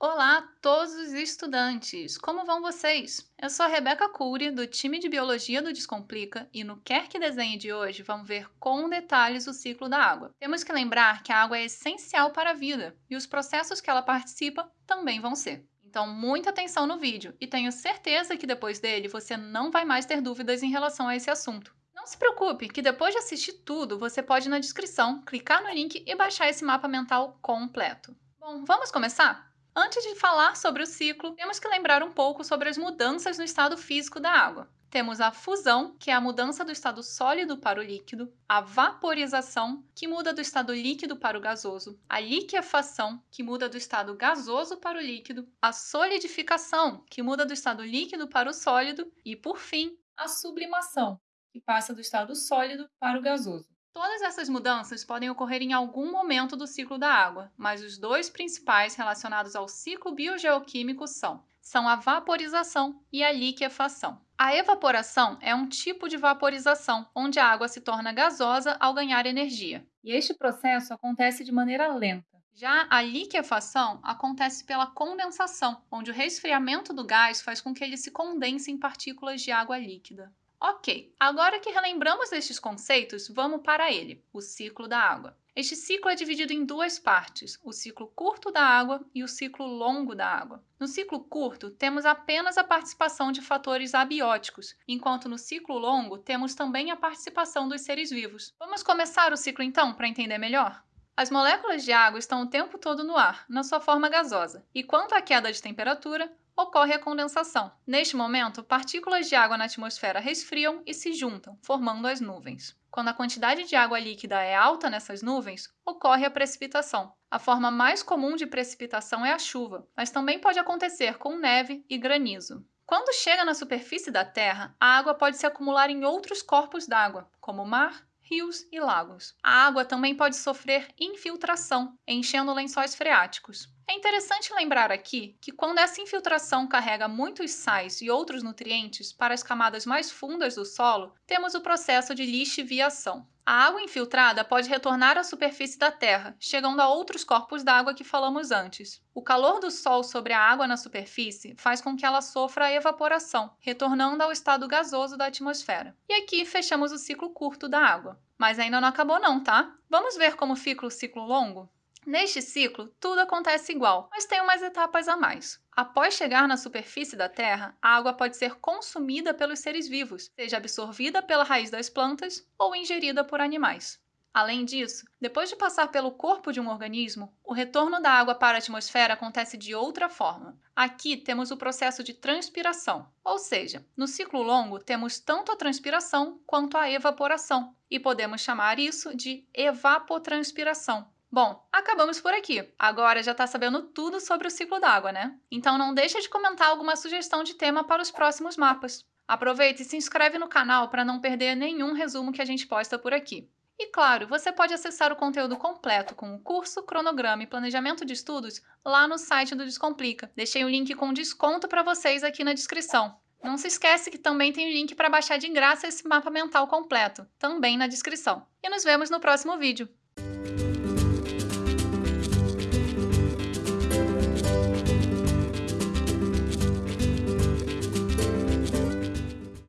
Olá a todos os estudantes! Como vão vocês? Eu sou a Rebeca Cury, do time de Biologia do Descomplica, e no Quer Que Desenhe de hoje vamos ver com detalhes o ciclo da água. Temos que lembrar que a água é essencial para a vida, e os processos que ela participa também vão ser. Então, muita atenção no vídeo, e tenho certeza que depois dele você não vai mais ter dúvidas em relação a esse assunto. Não se preocupe, que depois de assistir tudo, você pode ir na descrição, clicar no link e baixar esse mapa mental completo. Bom, vamos começar? Antes de falar sobre o ciclo, temos que lembrar um pouco sobre as mudanças no estado físico da água. Temos a fusão, que é a mudança do estado sólido para o líquido, a vaporização, que muda do estado líquido para o gasoso, a liquefação, que muda do estado gasoso para o líquido, a solidificação, que muda do estado líquido para o sólido, e, por fim, a sublimação, que passa do estado sólido para o gasoso. Todas essas mudanças podem ocorrer em algum momento do ciclo da água, mas os dois principais relacionados ao ciclo biogeoquímico são, são a vaporização e a liquefação. A evaporação é um tipo de vaporização, onde a água se torna gasosa ao ganhar energia. E este processo acontece de maneira lenta. Já a liquefação acontece pela condensação, onde o resfriamento do gás faz com que ele se condense em partículas de água líquida. Ok, agora que relembramos estes conceitos, vamos para ele, o ciclo da água. Este ciclo é dividido em duas partes, o ciclo curto da água e o ciclo longo da água. No ciclo curto, temos apenas a participação de fatores abióticos, enquanto no ciclo longo temos também a participação dos seres vivos. Vamos começar o ciclo então, para entender melhor? As moléculas de água estão o tempo todo no ar, na sua forma gasosa, e quanto à queda de temperatura, ocorre a condensação. Neste momento, partículas de água na atmosfera resfriam e se juntam, formando as nuvens. Quando a quantidade de água líquida é alta nessas nuvens, ocorre a precipitação. A forma mais comum de precipitação é a chuva, mas também pode acontecer com neve e granizo. Quando chega na superfície da Terra, a água pode se acumular em outros corpos d'água, como mar, rios e lagos. A água também pode sofrer infiltração, enchendo lençóis freáticos. É interessante lembrar aqui que quando essa infiltração carrega muitos sais e outros nutrientes para as camadas mais fundas do solo, temos o processo de lixiviação. A água infiltrada pode retornar à superfície da Terra, chegando a outros corpos d'água que falamos antes. O calor do Sol sobre a água na superfície faz com que ela sofra a evaporação, retornando ao estado gasoso da atmosfera. E aqui fechamos o ciclo curto da água. Mas ainda não acabou não, tá? Vamos ver como fica o ciclo longo? Neste ciclo, tudo acontece igual, mas tem umas etapas a mais. Após chegar na superfície da Terra, a água pode ser consumida pelos seres vivos, seja absorvida pela raiz das plantas ou ingerida por animais. Além disso, depois de passar pelo corpo de um organismo, o retorno da água para a atmosfera acontece de outra forma. Aqui temos o processo de transpiração, ou seja, no ciclo longo temos tanto a transpiração quanto a evaporação, e podemos chamar isso de evapotranspiração, Bom, acabamos por aqui. Agora já está sabendo tudo sobre o ciclo d'água, né? Então não deixa de comentar alguma sugestão de tema para os próximos mapas. Aproveita e se inscreve no canal para não perder nenhum resumo que a gente posta por aqui. E claro, você pode acessar o conteúdo completo com o curso, cronograma e planejamento de estudos lá no site do Descomplica. Deixei o um link com desconto para vocês aqui na descrição. Não se esquece que também tem o link para baixar de graça esse mapa mental completo, também na descrição. E nos vemos no próximo vídeo.